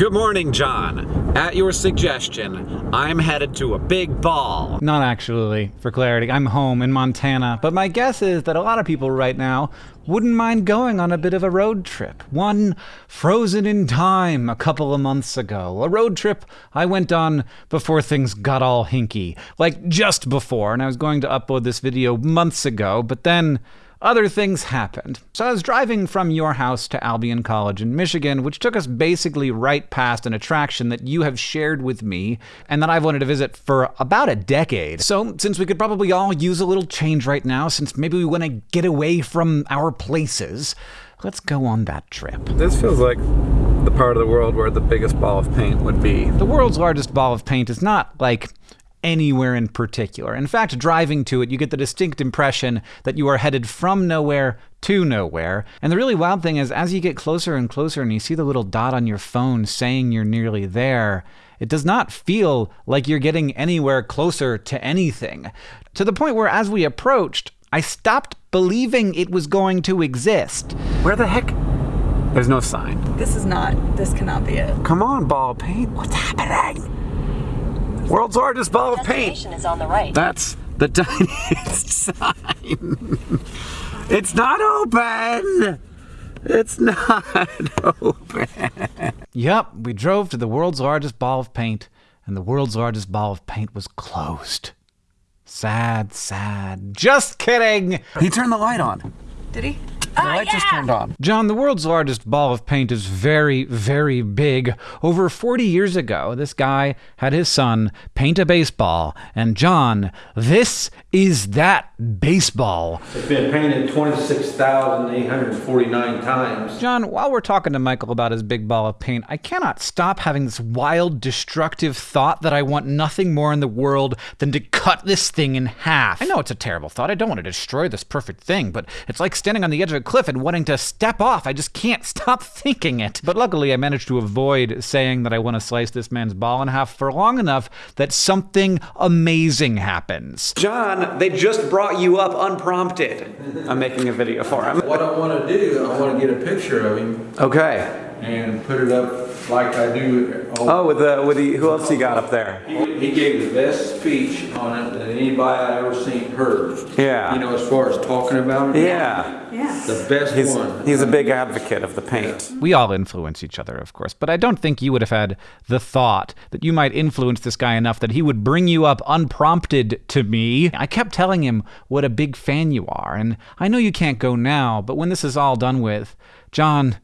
Good morning, John. At your suggestion, I'm headed to a big ball. Not actually, for clarity. I'm home in Montana, but my guess is that a lot of people right now wouldn't mind going on a bit of a road trip. One frozen in time a couple of months ago. A road trip I went on before things got all hinky. Like just before, and I was going to upload this video months ago, but then other things happened. So I was driving from your house to Albion College in Michigan, which took us basically right past an attraction that you have shared with me and that I've wanted to visit for about a decade. So, since we could probably all use a little change right now, since maybe we want to get away from our places, let's go on that trip. This feels like the part of the world where the biggest ball of paint would be. The world's largest ball of paint is not like anywhere in particular. In fact, driving to it, you get the distinct impression that you are headed from nowhere to nowhere. And the really wild thing is, as you get closer and closer and you see the little dot on your phone saying you're nearly there, it does not feel like you're getting anywhere closer to anything. To the point where, as we approached, I stopped believing it was going to exist. Where the heck? There's no sign. This is not, this cannot be it. Come on, ball paint. What's happening? World's largest ball of paint. is on the right. That's the tiniest sign. It's not open. It's not open. Yep, we drove to the world's largest ball of paint, and the world's largest ball of paint was closed. Sad, sad. Just kidding! He turned the light on. Did he? The oh, light just turned on. John, the world's largest ball of paint is very, very big. Over 40 years ago, this guy had his son paint a baseball, and John, this is that baseball. It's been painted 26,849 times. John, while we're talking to Michael about his big ball of paint, I cannot stop having this wild, destructive thought that I want nothing more in the world than to cut this thing in half. I know it's a terrible thought. I don't want to destroy this perfect thing, but it's like standing on the edge of a cliff and wanting to step off. I just can't stop thinking it. But luckily, I managed to avoid saying that I want to slice this man's ball in half for long enough that something amazing happens. John, they just brought you up unprompted. I'm making a video for him. What I want to do, I want to get a picture of him Okay. and put it up like I do. all- Oh, with the with the who else you got up there? He, he gave the best speech on it that anybody I ever seen heard. Yeah. You know, as far as talking about it. Yeah. Yeah. The best He's one. he's a big advocate of the paint. We all influence each other, of course, but I don't think you would have had the thought that you might influence this guy enough that he would bring you up unprompted to me. I kept telling him what a big fan you are, and I know you can't go now, but when this is all done with, John,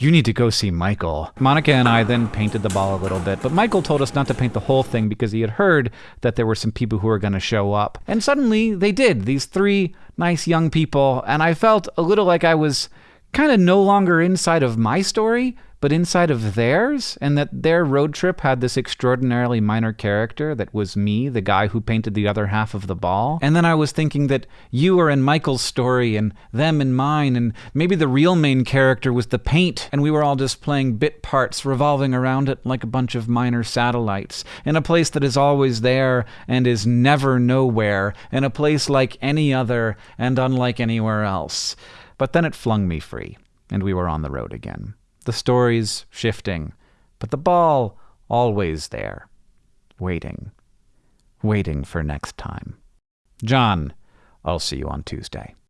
you need to go see Michael. Monica and I then painted the ball a little bit, but Michael told us not to paint the whole thing because he had heard that there were some people who were going to show up. And suddenly they did, these three nice young people, and I felt a little like I was kind of no longer inside of my story, but inside of theirs, and that their road trip had this extraordinarily minor character that was me, the guy who painted the other half of the ball. And then I was thinking that you were in Michael's story and them in mine, and maybe the real main character was the paint, and we were all just playing bit parts revolving around it like a bunch of minor satellites, in a place that is always there and is never nowhere, in a place like any other and unlike anywhere else. But then it flung me free, and we were on the road again. The stories shifting, but the ball always there, waiting, waiting for next time. John, I'll see you on Tuesday.